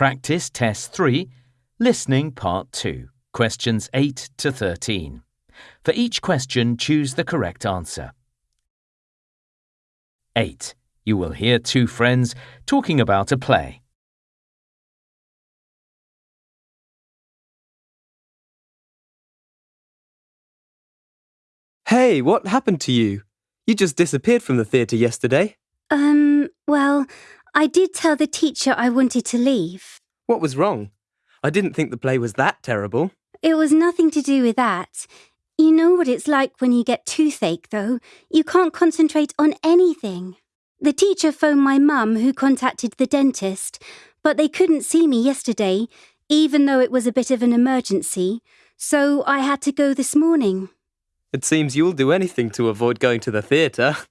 Practice Test 3, Listening Part 2, questions 8 to 13. For each question, choose the correct answer. 8. You will hear two friends talking about a play. Hey, what happened to you? You just disappeared from the theatre yesterday. Um, well, I did tell the teacher I wanted to leave. What was wrong? I didn't think the play was that terrible. It was nothing to do with that. You know what it's like when you get toothache, though. You can't concentrate on anything. The teacher phoned my mum, who contacted the dentist, but they couldn't see me yesterday, even though it was a bit of an emergency, so I had to go this morning. It seems you'll do anything to avoid going to the theatre.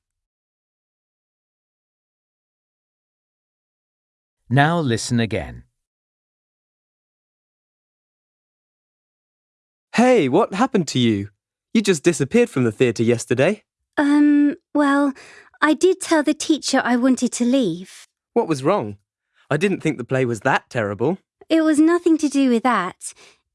Now listen again. Hey, what happened to you? You just disappeared from the theatre yesterday. Um, well, I did tell the teacher I wanted to leave. What was wrong? I didn't think the play was that terrible. It was nothing to do with that.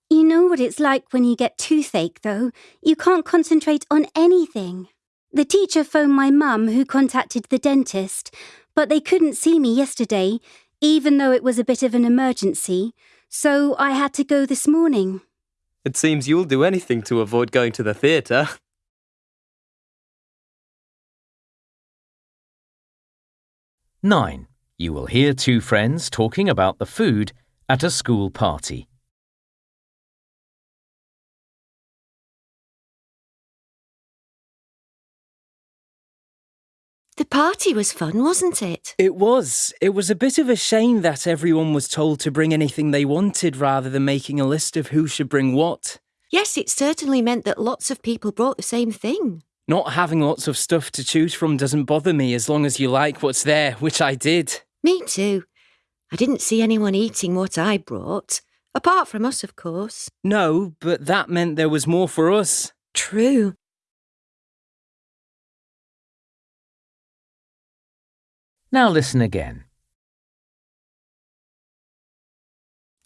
You know what it's like when you get toothache, though. You can't concentrate on anything. The teacher phoned my mum, who contacted the dentist, but they couldn't see me yesterday, even though it was a bit of an emergency, so I had to go this morning. It seems you'll do anything to avoid going to the theatre. Nine. You will hear two friends talking about the food at a school party. The party was fun, wasn't it? It was. It was a bit of a shame that everyone was told to bring anything they wanted rather than making a list of who should bring what. Yes, it certainly meant that lots of people brought the same thing. Not having lots of stuff to choose from doesn't bother me as long as you like what's there, which I did. Me too. I didn't see anyone eating what I brought. Apart from us, of course. No, but that meant there was more for us. True. Now listen again.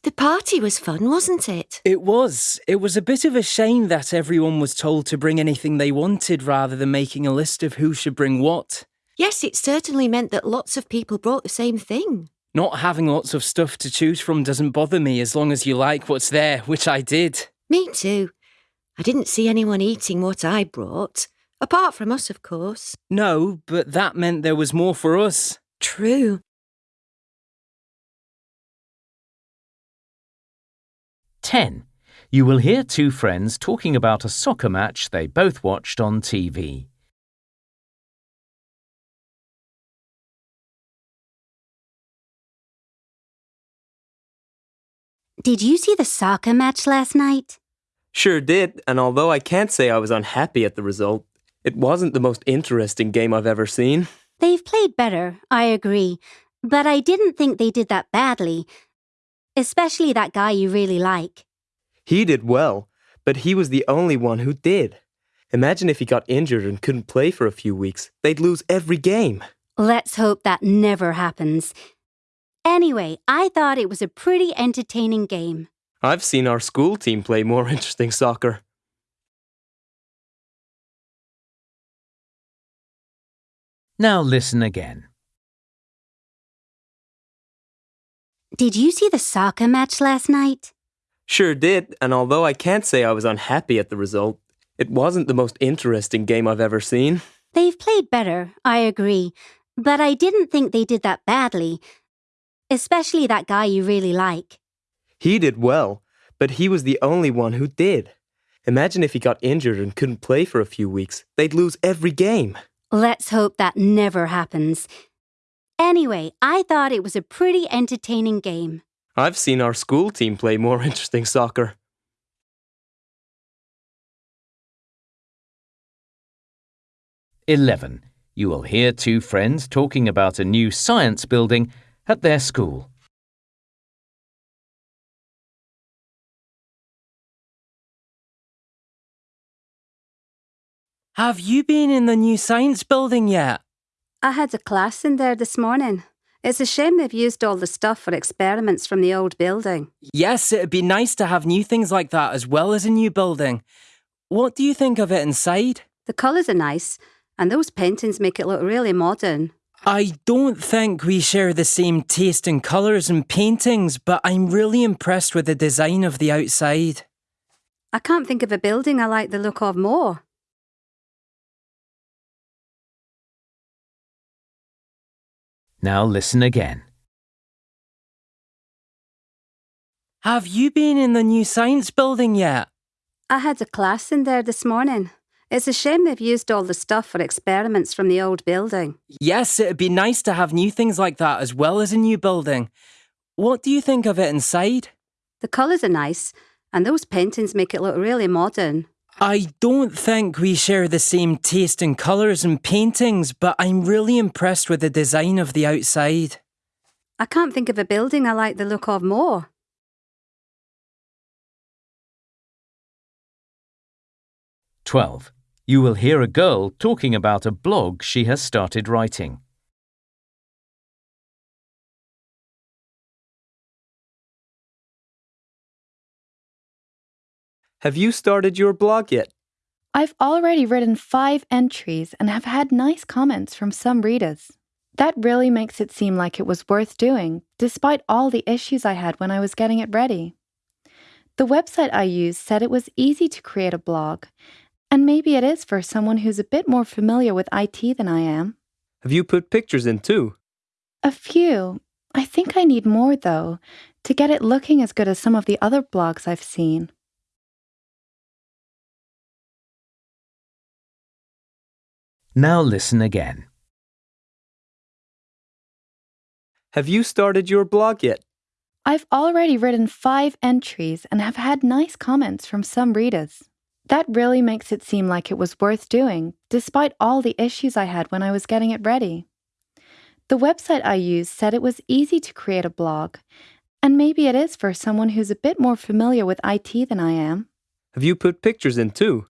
The party was fun, wasn't it? It was. It was a bit of a shame that everyone was told to bring anything they wanted rather than making a list of who should bring what. Yes, it certainly meant that lots of people brought the same thing. Not having lots of stuff to choose from doesn't bother me as long as you like what's there, which I did. Me too. I didn't see anyone eating what I brought. Apart from us, of course. No, but that meant there was more for us. True. 10. You will hear two friends talking about a soccer match they both watched on TV. Did you see the soccer match last night? Sure did, and although I can't say I was unhappy at the result, it wasn't the most interesting game I've ever seen. They've played better, I agree, but I didn't think they did that badly, especially that guy you really like. He did well, but he was the only one who did. Imagine if he got injured and couldn't play for a few weeks. They'd lose every game. Let's hope that never happens. Anyway, I thought it was a pretty entertaining game. I've seen our school team play more interesting soccer. Now listen again. Did you see the soccer match last night? Sure did, and although I can't say I was unhappy at the result, it wasn't the most interesting game I've ever seen. They've played better, I agree, but I didn't think they did that badly, especially that guy you really like. He did well, but he was the only one who did. Imagine if he got injured and couldn't play for a few weeks. They'd lose every game. Let's hope that never happens. Anyway, I thought it was a pretty entertaining game. I've seen our school team play more interesting soccer. Eleven. You will hear two friends talking about a new science building at their school. Have you been in the new science building yet? I had a class in there this morning. It's a shame they've used all the stuff for experiments from the old building. Yes, it'd be nice to have new things like that as well as a new building. What do you think of it inside? The colours are nice, and those paintings make it look really modern. I don't think we share the same taste in colours and paintings, but I'm really impressed with the design of the outside. I can't think of a building I like the look of more. Now listen again. Have you been in the new science building yet? I had a class in there this morning. It's a shame they've used all the stuff for experiments from the old building. Yes, it'd be nice to have new things like that as well as a new building. What do you think of it inside? The colours are nice, and those paintings make it look really modern. I don't think we share the same taste in colours and paintings, but I'm really impressed with the design of the outside. I can't think of a building I like the look of more. Twelve. You will hear a girl talking about a blog she has started writing. Have you started your blog yet? I've already written five entries and have had nice comments from some readers. That really makes it seem like it was worth doing, despite all the issues I had when I was getting it ready. The website I used said it was easy to create a blog, and maybe it is for someone who's a bit more familiar with IT than I am. Have you put pictures in too? A few. I think I need more, though, to get it looking as good as some of the other blogs I've seen. Now listen again. Have you started your blog yet? I've already written five entries and have had nice comments from some readers. That really makes it seem like it was worth doing, despite all the issues I had when I was getting it ready. The website I used said it was easy to create a blog, and maybe it is for someone who's a bit more familiar with IT than I am. Have you put pictures in too?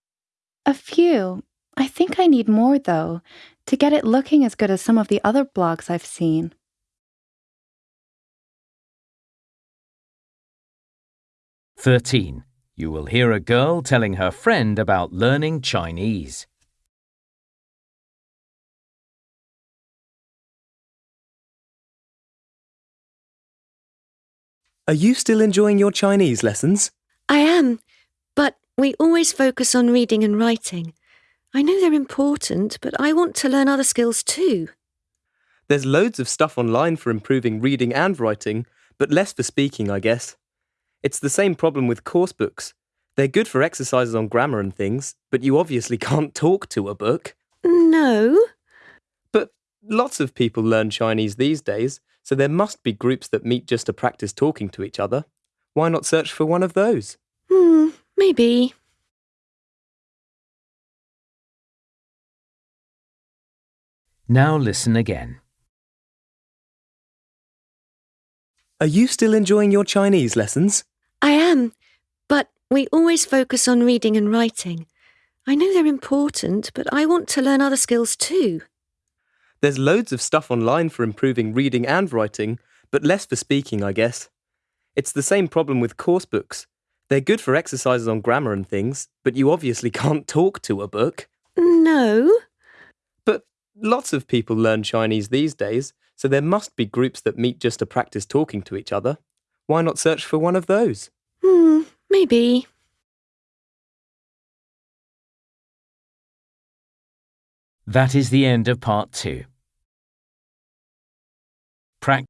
A few. I think I need more, though, to get it looking as good as some of the other blogs I've seen. Thirteen. You will hear a girl telling her friend about learning Chinese. Are you still enjoying your Chinese lessons? I am, but we always focus on reading and writing. I know they're important, but I want to learn other skills too. There's loads of stuff online for improving reading and writing, but less for speaking, I guess. It's the same problem with course books. They're good for exercises on grammar and things, but you obviously can't talk to a book. No. But lots of people learn Chinese these days, so there must be groups that meet just to practice talking to each other. Why not search for one of those? Hmm, maybe. Now listen again. Are you still enjoying your Chinese lessons? I am, but we always focus on reading and writing. I know they're important, but I want to learn other skills too. There's loads of stuff online for improving reading and writing, but less for speaking, I guess. It's the same problem with course books. They're good for exercises on grammar and things, but you obviously can't talk to a book. No. But lots of people learn Chinese these days, so there must be groups that meet just to practice talking to each other. Why not search for one of those? Hmm, maybe. That is the end of part two. Practice